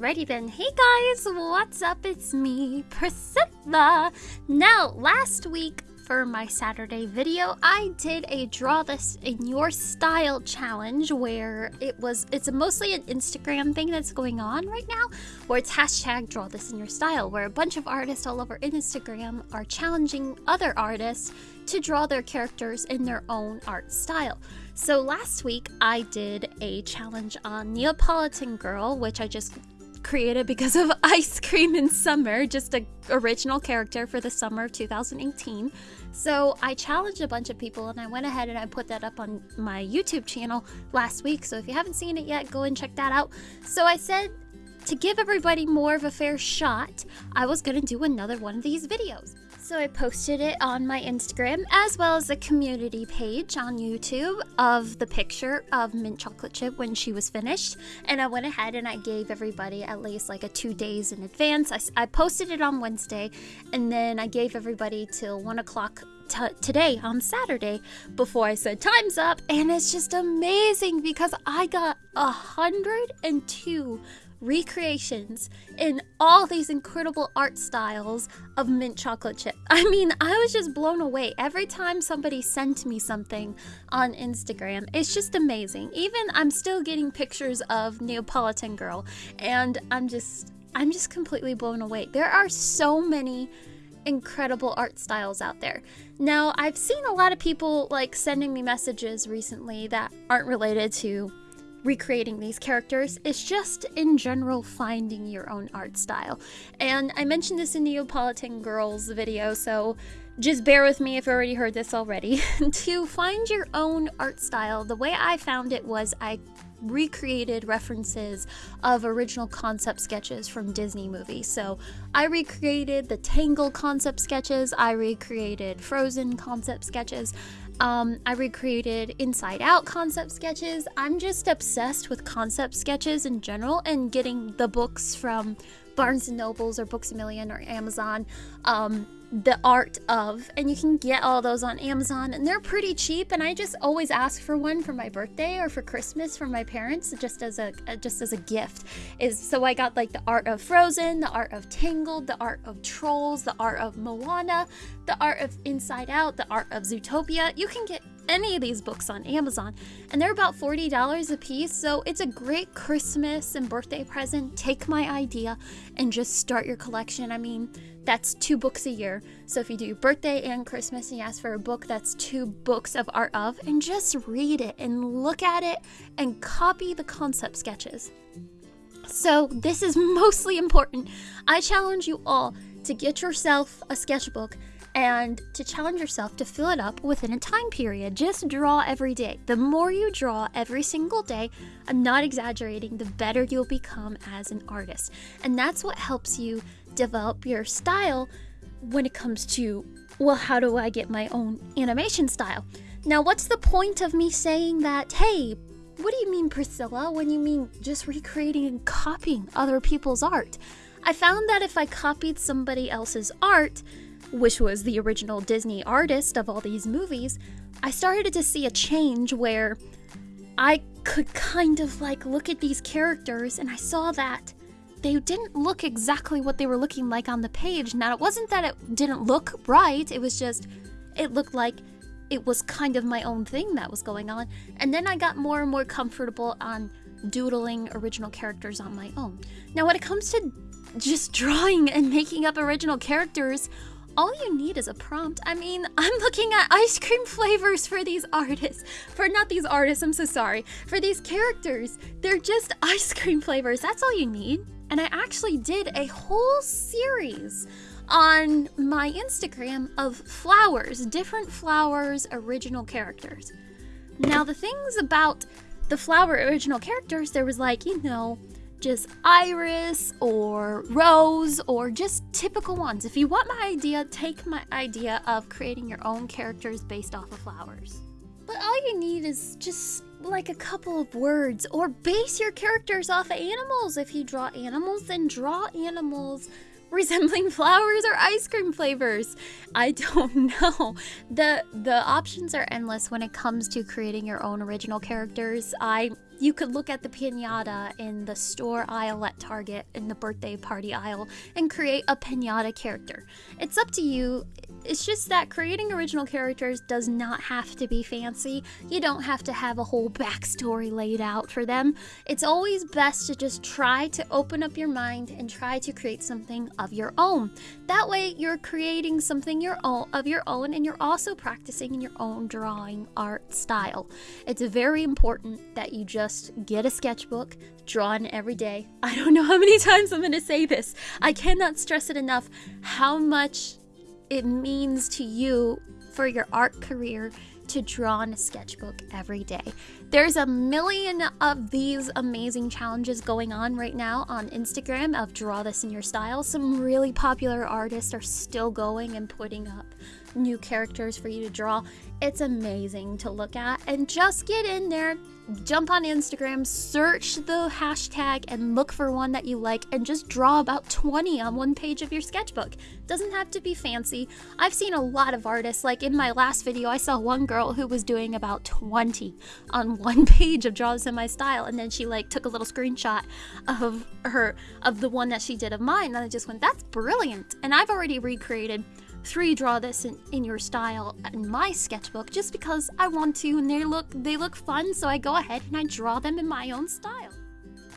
Alrighty then. Hey guys, what's up? It's me, Priscilla. Now, last week for my Saturday video, I did a draw this in your style challenge where it was it's mostly an Instagram thing that's going on right now where it's hashtag draw this in your style where a bunch of artists all over Instagram are challenging other artists to draw their characters in their own art style. So last week I did a challenge on Neapolitan Girl, which I just created because of Ice Cream in Summer, just a original character for the summer of 2018. So I challenged a bunch of people and I went ahead and I put that up on my YouTube channel last week. So if you haven't seen it yet, go and check that out. So I said to give everybody more of a fair shot, I was going to do another one of these videos. So I posted it on my Instagram as well as the community page on YouTube of the picture of mint chocolate chip when she was finished. And I went ahead and I gave everybody at least like a two days in advance. I, I posted it on Wednesday and then I gave everybody till one o'clock today on Saturday before I said time's up, and it's just amazing because I got a hundred and two recreations in all these incredible art styles of mint chocolate chip. I mean, I was just blown away every time somebody sent me something on Instagram. It's just amazing. Even I'm still getting pictures of Neapolitan Girl, and I'm just I'm just completely blown away. There are so many incredible art styles out there. Now, I've seen a lot of people like sending me messages recently that aren't related to recreating these characters. It's just in general finding your own art style. And I mentioned this in Neapolitan Girls video, so just bear with me if you already heard this already. to find your own art style, the way I found it was I recreated references of original concept sketches from Disney movies. So I recreated the Tangle concept sketches, I recreated Frozen concept sketches, um, I recreated Inside Out concept sketches. I'm just obsessed with concept sketches in general and getting the books from Barnes and Nobles or Books a Million or Amazon. Um, the art of and you can get all those on Amazon and they're pretty cheap and I just always ask for one for my birthday or for Christmas from my parents just as a uh, just as a gift is so I got like the art of Frozen, the art of Tangled, the art of Trolls, the art of Moana, the art of Inside Out, the art of Zootopia. You can get any of these books on Amazon, and they're about $40 a piece, so it's a great Christmas and birthday present. Take my idea and just start your collection. I mean, that's two books a year. So if you do your birthday and Christmas and you ask for a book, that's two books of art of, and just read it and look at it and copy the concept sketches. So, this is mostly important. I challenge you all to get yourself a sketchbook and to challenge yourself to fill it up within a time period. Just draw every day. The more you draw every single day, I'm not exaggerating, the better you'll become as an artist. And that's what helps you develop your style when it comes to, well, how do I get my own animation style? Now, what's the point of me saying that, hey, what do you mean, Priscilla, when you mean just recreating and copying other people's art? I found that if I copied somebody else's art, which was the original Disney artist of all these movies, I started to see a change where I could kind of like look at these characters and I saw that they didn't look exactly what they were looking like on the page. Now, it wasn't that it didn't look right, it was just, it looked like it was kind of my own thing that was going on. And then I got more and more comfortable on doodling original characters on my own. Now, when it comes to just drawing and making up original characters, all you need is a prompt. I mean, I'm looking at ice cream flavors for these artists. For not these artists, I'm so sorry. For these characters, they're just ice cream flavors. That's all you need. And I actually did a whole series on my Instagram of flowers, different flowers, original characters. Now, the things about the flower original characters, there was like, you know, just iris or rose or just typical ones. If you want my idea, take my idea of creating your own characters based off of flowers. But all you need is just like a couple of words or base your characters off of animals. If you draw animals, then draw animals resembling flowers or ice cream flavors. I don't know. The the options are endless when it comes to creating your own original characters. I you could look at the pinata in the store aisle at Target in the birthday party aisle and create a pinata character. It's up to you. It's just that creating original characters does not have to be fancy. You don't have to have a whole backstory laid out for them. It's always best to just try to open up your mind and try to create something of your own. That way, you're creating something your own of your own, and you're also practicing in your own drawing art style. It's very important that you just get a sketchbook, draw in every day. I don't know how many times I'm going to say this. I cannot stress it enough how much it means to you for your art career to draw in a sketchbook every day. There's a million of these amazing challenges going on right now on Instagram of draw this in your style. Some really popular artists are still going and putting up new characters for you to draw. It's amazing to look at and just get in there, jump on Instagram, search the hashtag and look for one that you like and just draw about 20 on one page of your sketchbook. Doesn't have to be fancy. I've seen a lot of artists, like in my last video, I saw one girl who was doing about 20 on one page of Draw This in My Style and then she like took a little screenshot of her, of the one that she did of mine and I just went, that's brilliant. And I've already recreated three draw this in, in your style in my sketchbook just because I want to and they look they look fun so I go ahead and I draw them in my own style.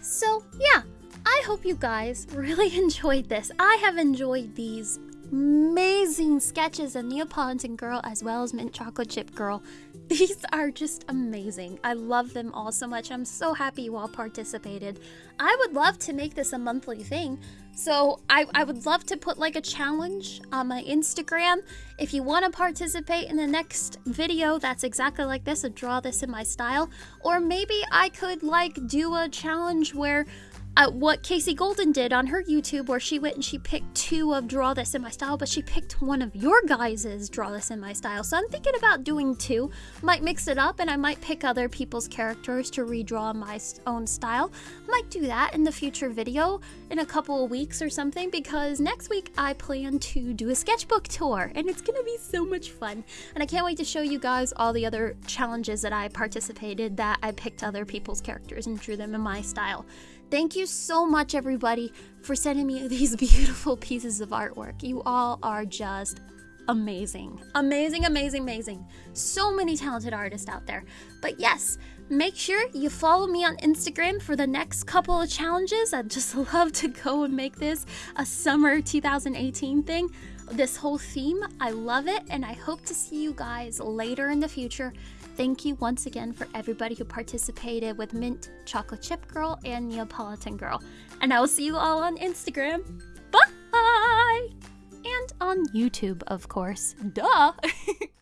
So yeah, I hope you guys really enjoyed this. I have enjoyed these amazing sketches of Neapolitan Girl as well as Mint Chocolate Chip Girl. These are just amazing. I love them all so much. I'm so happy you all participated. I would love to make this a monthly thing. So I, I would love to put like a challenge on my Instagram. If you want to participate in the next video that's exactly like this, a draw this in my style. Or maybe I could like do a challenge where uh, what Kasey Golden did on her YouTube, where she went and she picked two of Draw This in My Style, but she picked one of your guys's Draw This in My Style. So I'm thinking about doing two. Might mix it up and I might pick other people's characters to redraw my own style. Might do that in the future video in a couple of weeks or something because next week I plan to do a sketchbook tour and it's gonna be so much fun. And I can't wait to show you guys all the other challenges that I participated that I picked other people's characters and drew them in my style. Thank you so much, everybody, for sending me these beautiful pieces of artwork. You all are just amazing. Amazing, amazing, amazing. So many talented artists out there. But yes, make sure you follow me on Instagram for the next couple of challenges. I'd just love to go and make this a summer 2018 thing. This whole theme, I love it, and I hope to see you guys later in the future. Thank you once again for everybody who participated with Mint Chocolate Chip Girl and Neapolitan Girl. And I will see you all on Instagram. Bye! And on YouTube, of course. Duh!